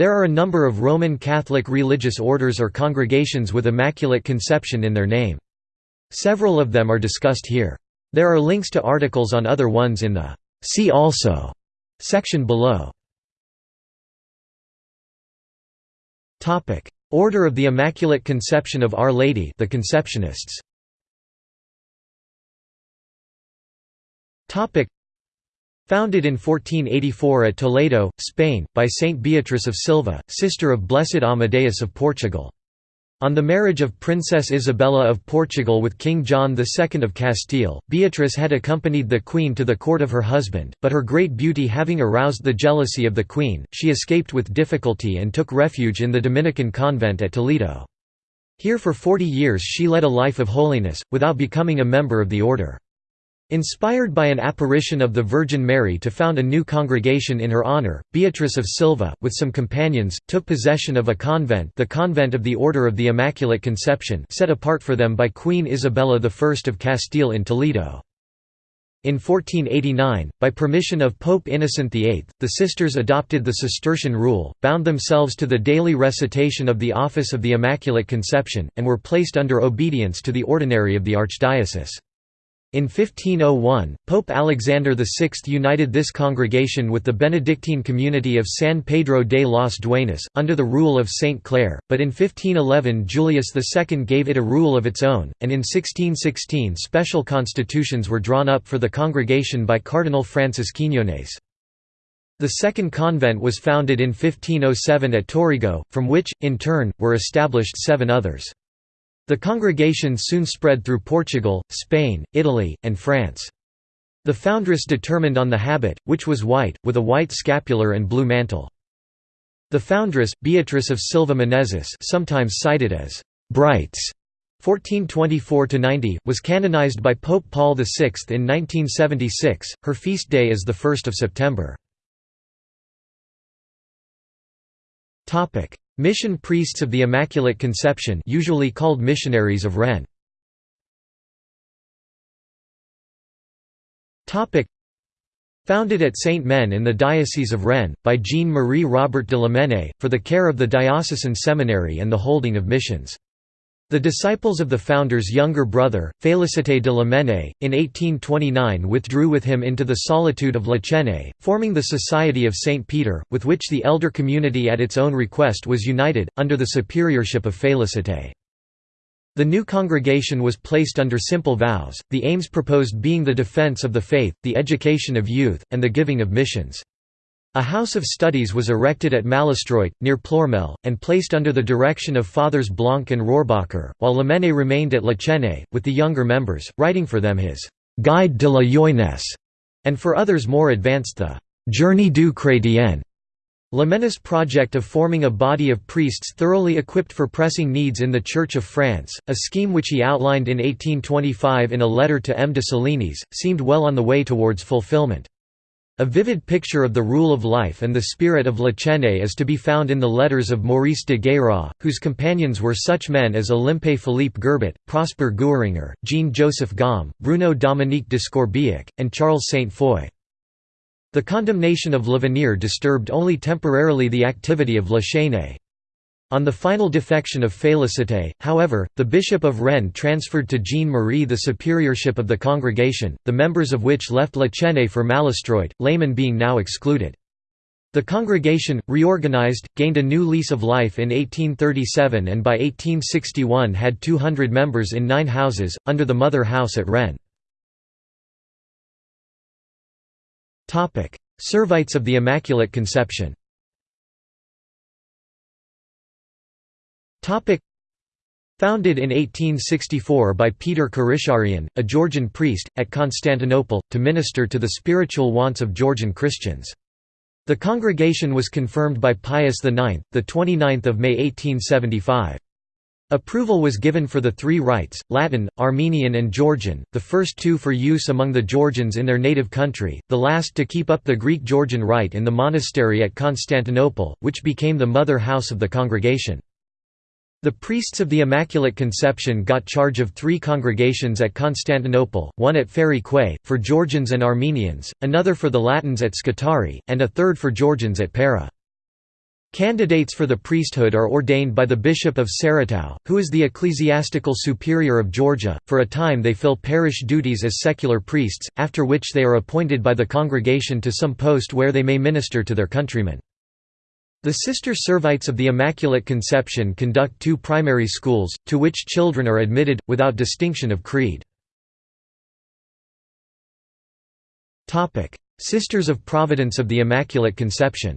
There are a number of Roman Catholic religious orders or congregations with Immaculate Conception in their name. Several of them are discussed here. There are links to articles on other ones in the See also section below. Topic: Order of the Immaculate Conception of Our Lady, the Conceptionists. Topic: Founded in 1484 at Toledo, Spain, by Saint Beatrice of Silva, sister of Blessed Amadeus of Portugal. On the marriage of Princess Isabella of Portugal with King John II of Castile, Beatrice had accompanied the queen to the court of her husband, but her great beauty having aroused the jealousy of the queen, she escaped with difficulty and took refuge in the Dominican convent at Toledo. Here for forty years she led a life of holiness, without becoming a member of the order. Inspired by an apparition of the Virgin Mary to found a new congregation in her honor, Beatrice of Silva, with some companions, took possession of a convent the Convent of the Order of the Immaculate Conception set apart for them by Queen Isabella I of Castile in Toledo. In 1489, by permission of Pope Innocent VIII, the sisters adopted the Cistercian rule, bound themselves to the daily recitation of the Office of the Immaculate Conception, and were placed under obedience to the ordinary of the archdiocese. In 1501, Pope Alexander VI united this congregation with the Benedictine community of San Pedro de los Duenas, under the rule of Saint Clare, but in 1511 Julius II gave it a rule of its own, and in 1616 special constitutions were drawn up for the congregation by Cardinal Francis Quiñones. The second convent was founded in 1507 at Torrijos, from which, in turn, were established seven others. The congregation soon spread through Portugal, Spain, Italy, and France. The foundress determined on the habit, which was white, with a white scapular and blue mantle. The foundress, Beatrice of Silva Menezes sometimes cited as «Brites», 1424–90, was canonized by Pope Paul VI in 1976, her feast day is 1 September. Mission priests of the Immaculate Conception usually called missionaries of Rennes. Founded at Saint-Méen in the Diocese of Rennes, by Jean-Marie Robert de Lamennais, for the care of the diocesan seminary and the holding of missions. The disciples of the founder's younger brother, Félicité de Lamennais, in 1829 withdrew with him into the solitude of La Chesnaye, forming the Society of St. Peter, with which the elder community at its own request was united, under the superiorship of Félicité. The new congregation was placed under simple vows, the aims proposed being the defense of the faith, the education of youth, and the giving of missions. A house of studies was erected at Malestroit, near Ploermel, and placed under the direction of Fathers Blanc and Rohrbacher, while Lamennais remained at La Chesnaye, with the younger members, writing for them his «Guide de la Jeunesse», and for others more advanced the «Journée du Chrétien». Lamennais' project of forming a body of priests thoroughly equipped for pressing needs in the Church of France, a scheme which he outlined in 1825 in a letter to M. de Salinis, seemed well on the way towards fulfillment. A vivid picture of the rule of life and the spirit of La Chesnaye is to be found in the letters of Maurice de Guérin, whose companions were such men as Olympe Philippe Gerbet, Prosper Guéranger, Jean-Joseph Gaume, Bruno Dominique de Scorbiac, and Charles Saint-Foy. The condemnation of L'Avenir disturbed only temporarily the activity of La Chesnaye. On the final defection of Félicité, however, the Bishop of Rennes transferred to Jean-Marie the superiorship of the congregation, the members of which left La Chesnaye for Malestroit, laymen being now excluded. The congregation, reorganized, gained a new lease of life in 1837 and by 1861 had 200 members in nine houses, under the mother house at Rennes. Servites of the Immaculate Conception Founded in 1864 by Peter Karisharian, a Georgian priest, at Constantinople, to minister to the spiritual wants of Georgian Christians. The congregation was confirmed by Pius IX, 29 May 1875. Approval was given for the three rites, Latin, Armenian and Georgian, the first two for use among the Georgians in their native country, the last to keep up the Greek-Georgian rite in the monastery at Constantinople, which became the mother house of the congregation. The priests of the Immaculate Conception got charge of three congregations at Constantinople, one at Feri-Keui, for Georgians and Armenians, another for the Latins at Scutari, and a third for Georgians at Pera. Candidates for the priesthood are ordained by the Bishop of Saratov, who is the ecclesiastical superior of Georgia. For a time they fill parish duties as secular priests, after which they are appointed by the congregation to some post where they may minister to their countrymen. The Sister Servites of the Immaculate Conception conduct two primary schools, to which children are admitted, without distinction of creed. Sisters of Providence of the Immaculate Conception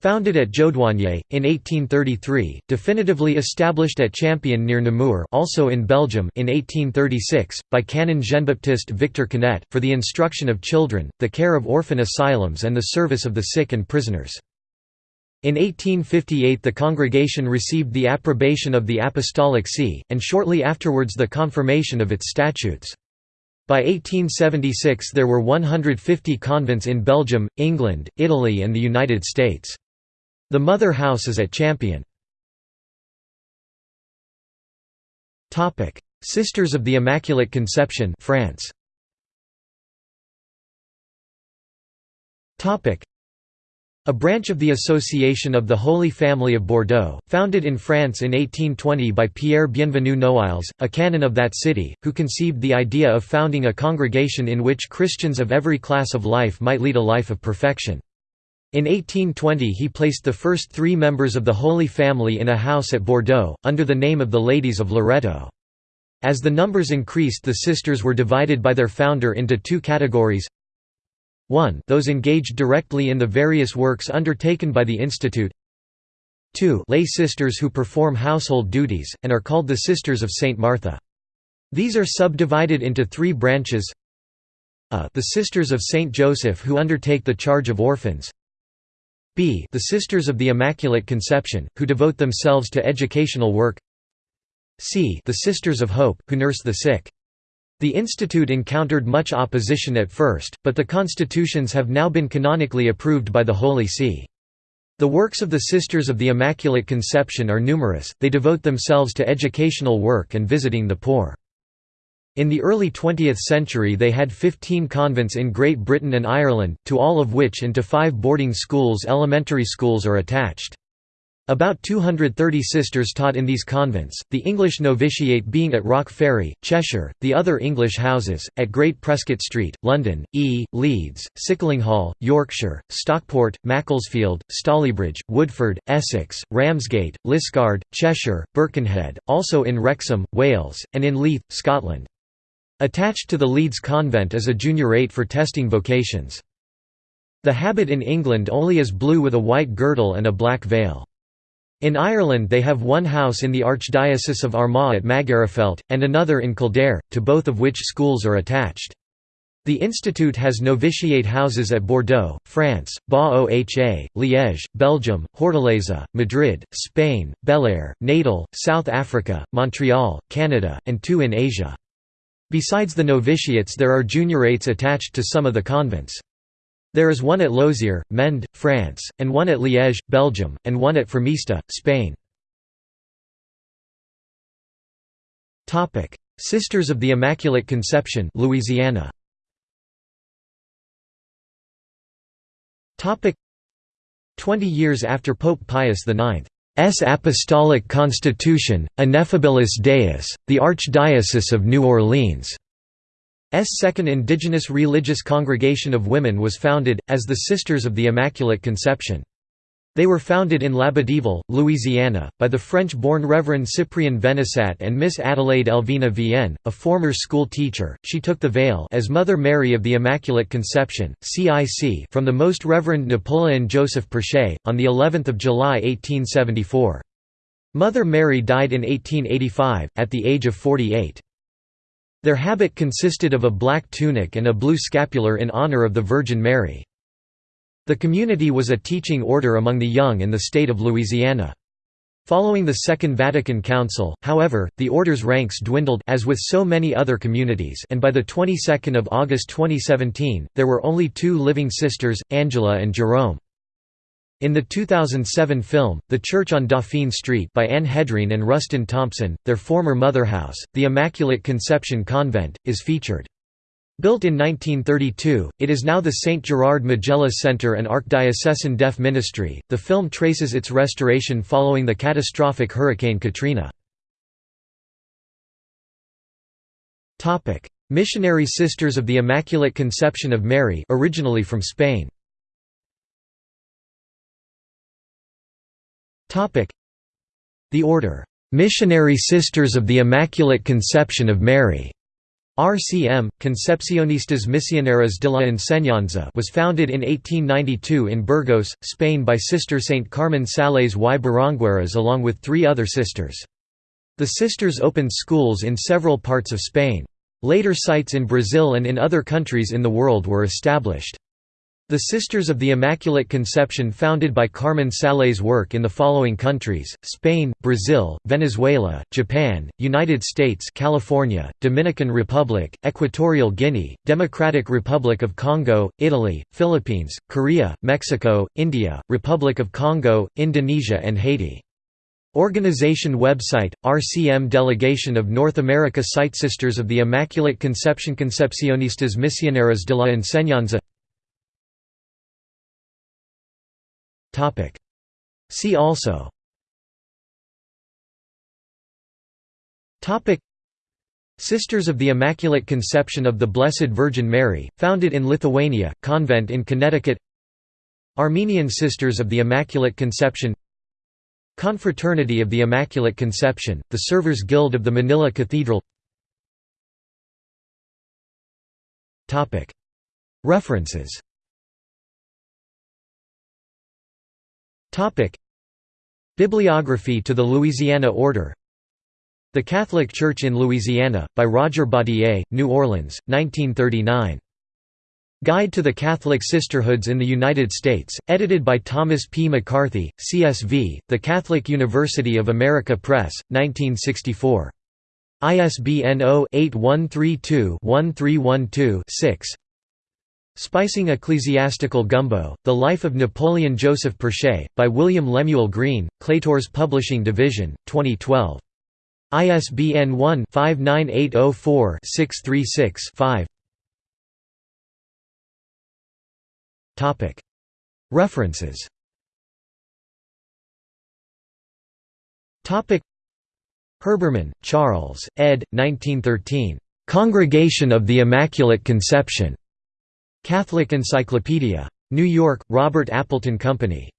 Founded at Jaudoigné, in 1833, definitively established at Champion near Namur also in Belgium in 1836, by Canon Jean-Baptiste Victor Kinet, for the instruction of children, the care of orphan asylums and the service of the sick and prisoners. In 1858 the congregation received the approbation of the Apostolic See, and shortly afterwards the confirmation of its statutes. By 1876 there were 150 convents in Belgium, England, Italy and the United States. The mother house is at Champion. Sisters of the Immaculate Conception France. A branch of the Association of the Holy Family of Bordeaux, founded in France in 1820 by Pierre Bienvenu Noailles, a canon of that city, who conceived the idea of founding a congregation in which Christians of every class of life might lead a life of perfection. In 1820 he placed the first three members of the Holy Family in a house at Bordeaux, under the name of the Ladies of Loreto. As the numbers increased the sisters were divided by their founder into two categories 1 those engaged directly in the various works undertaken by the institute 2 lay sisters who perform household duties, and are called the Sisters of St. Martha. These are subdivided into three branches a the Sisters of St. Joseph who undertake the charge of orphans b the Sisters of the Immaculate Conception, who devote themselves to educational work c the Sisters of Hope, who nurse the sick. The institute encountered much opposition at first, but the constitutions have now been canonically approved by the Holy See. The works of the Sisters of the Immaculate Conception are numerous, they devote themselves to educational work and visiting the poor. In the early 20th century they had 15 convents in Great Britain and Ireland, to all of which and to five boarding schools elementary schools are attached. About 230 sisters taught in these convents, the English novitiate being at Rock Ferry, Cheshire, the other English houses, at Great Prescott Street, London, E, Leeds, Sicklinghall, Yorkshire, Stockport, Macclesfield, Stalybridge, Woodford, Essex, Ramsgate, Liscard, Cheshire, Birkenhead, also in Wrexham, Wales, and in Leith, Scotland. Attached to the Leeds convent is a juniorate for testing vocations. The habit in England only is blue with a white girdle and a black veil. In Ireland they have one house in the Archdiocese of Armagh at Magherafelt, and another in Kildare, to both of which schools are attached. The institute has novitiate houses at Bordeaux, France, Ba-Oha, Liège, Belgium, Hortaleza, Madrid, Spain, Belair, Natal, South Africa, Montreal, Canada, and two in Asia. Besides the novitiates there are juniorates attached to some of the convents. There is one at Losier, Mende, France, and one at Liège, Belgium, and one at Formista, Spain. Sisters of the Immaculate Conception Louisiana. Twenty years after Pope Pius IX's Apostolic Constitution, Ineffabilis Deus, the Archdiocese of New Orleans. S. Second indigenous religious congregation of women was founded, as the Sisters of the Immaculate Conception. They were founded in Labadieville, Louisiana, by the French-born Reverend Cyprien Venissat and Miss Adelaide Elvina Vienne, a former school teacher. She took the veil as Mother Mary of the Immaculate Conception, CIC, from the Most Reverend Napoleon Joseph Perché, on the 11th of July 1874. Mother Mary died in 1885 at the age of 48. Their habit consisted of a black tunic and a blue scapular in honor of the Virgin Mary. The community was a teaching order among the young in the state of Louisiana. Following the Second Vatican Council, however, the order's ranks dwindled as with so many other communities and by the 22nd of August 2017, there were only two living sisters, Angela and Jerome. In the 2007 film, The Church on Dauphine Street by Anne Hedreen and Rustin Thompson, their former motherhouse, the Immaculate Conception Convent, is featured. Built in 1932, it is now the St. Gerard Majella Center and Archdiocesan Deaf Ministry. The film traces its restoration following the catastrophic Hurricane Katrina. Topic: Missionary Sisters of the Immaculate Conception of Mary, originally from Spain. Topic: The order Missionary Sisters of the Immaculate Conception of Mary RCM, Concepcionistas Misioneras de la Enseñanza was founded in 1892 in Burgos, Spain by Sister Saint Carmen Sallés y Barangueras along with three other sisters. The sisters opened schools in several parts of Spain. Later sites in Brazil and in other countries in the world were established. The Sisters of the Immaculate Conception founded by Carmen Sallés work in the following countries, Spain, Brazil, Venezuela, Japan, United States California, Dominican Republic, Equatorial Guinea, Democratic Republic of Congo, Italy, Philippines, Korea, Mexico, India, Republic of Congo, Indonesia and Haiti. Organization website, RCM Delegation of North America Site Sisters of the Immaculate Conception Concepcionistas Misioneras de la Enseñanza See also. Sisters of the Immaculate Conception of the Blessed Virgin Mary, founded in Lithuania, convent in Connecticut. Armenian Sisters of the Immaculate Conception. Confraternity of the Immaculate Conception, the Servers Guild of the Manila Cathedral. References Bibliography to the Louisiana Order The Catholic Church in Louisiana, by Roger Baudier, New Orleans, 1939. Guide to the Catholic Sisterhoods in the United States, edited by Thomas P. McCarthy, CSV, The Catholic University of America Press, 1964. ISBN 0-8132-1312-6 Spicing Ecclesiastical Gumbo, The Life of Napoleon Joseph Perché, by William Lemuel Green, Claitor's Publishing Division, 2012. ISBN 1-59804-636-5 References Herbermann, Charles, ed. 1913. Congregation of the Immaculate Conception. Catholic Encyclopedia. New York, Robert Appleton Company.